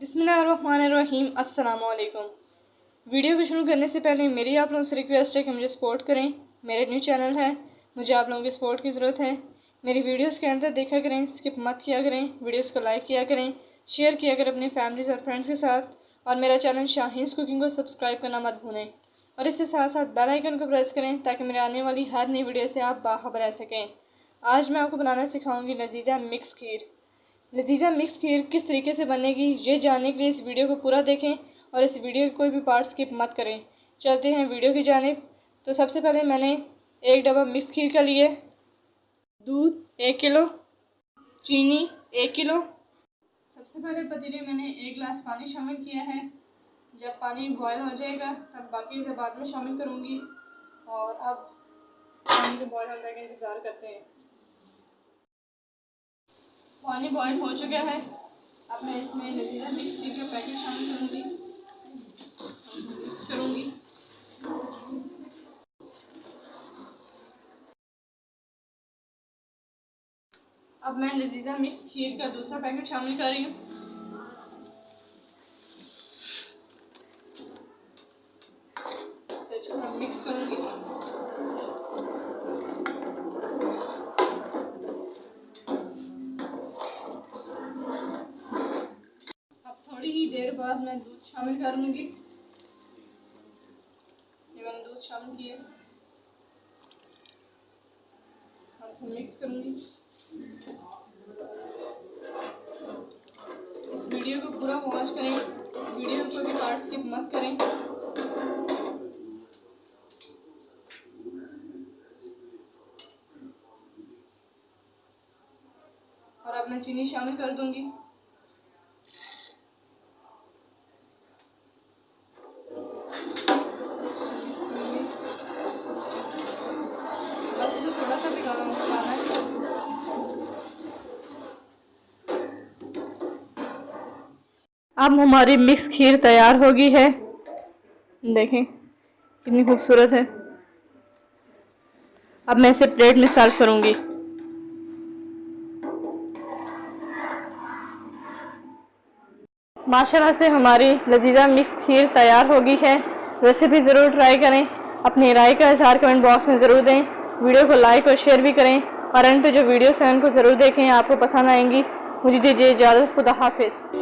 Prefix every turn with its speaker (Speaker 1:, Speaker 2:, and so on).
Speaker 1: بسم اللہ الرحمن الرحیم السلام علیکم ویڈیو کو شروع کرنے سے پہلے میری آپ لوگوں سے ریکویسٹ ہے کہ مجھے سپورٹ کریں. میرے نیو چینل ہے. مجھے آپ لوگوں کی سپورٹ کی ضرورت ہے. میری ویڈیوز کے اندر دیکھا کریں سکپ مت کیا کریں. ویڈیوز کو لائک کیا کریں. شیئر کیا کریں اپنی فیملیز اور فرینڈز کے ساتھ. اور میرا چینل شاہینز کوکنگ کو سبسکرائب کرنا مت بھولیں. اور اس کے ساتھ ساتھ بیل آئیکن کو پریس کریں تاکہ میرے آنے والی ہر نئی ویڈیو سے آپ باخبر رہ سکیں۔ آج میں آپ کو بنانا سکھاؤں گی لذیذہ مکس کھیر۔ لذیذہ مکس کھیر کس طریقے سے بنے گی یہ جاننے کے لیے اس ویڈیو کو پورا دیکھیں اور اس ویڈیو کے کوئی بھی پارٹ سکپ مت کریں۔ چلتے ہیں ویڈیو کی جانب۔ تو سب سے پہلے میں نے ایک ڈبہ مکس کھیر کا لیے۔ دودھ ایک کلو، چینی ایک کلو۔ سب سے پہلے پتیلے میں نے ایک گلاس پانی شامل کیا ہے۔ جب پانی بوائل ہو جائے گا، تب باقی سے بعد میں شامل کروں گی۔ اور اب پانی کے بوائل ہونے کا انتظار کرتے ہیں۔ پانی بوائل ہو چکا ہے۔ اب میں اس میں لذیذہ مکسی کے پیکٹ شامل کروں گی۔ مکس کروں گی۔ اب میں لذیذہ مکس کھیر کا دوسرا پیکٹ شامل کر رہی ہوں مکس کروں گی دیر بعد میں دودھ شامل کر لوں گی۔ یہ میں نے دودھ شامل کیا۔ اور اسے مکس کروں گی۔ اس ویڈیو کو پورا واچ کریں۔ اس ویڈیو کو بھی پارٹ سکپ مت کریں۔ اور اب میں چینی شامل کر دوں گی۔ اب ہماری مکس کھیر تیار ہوگی ہے۔ دیکھیں کتنی خوبصورت ہے۔ اب میں اسے پلیٹ میں سرو کروں گی۔ ماشاءاللہ سے ہماری لذیذہ مکس کھیر تیار ہوگی ہے۔ ریسیپی ضرور ٹرائی کریں۔ اپنی رائے کا اظہار کمنٹ باکس میں ضرور دیں۔ ویڈیو کو لائک اور شیئر بھی کریں اور ان پہ جو ویڈیوز ہیں ان کو ضرور دیکھیں، آپ کو پسند آئیں گی۔ مجھے دیجیے اجازت، خدا حافظ۔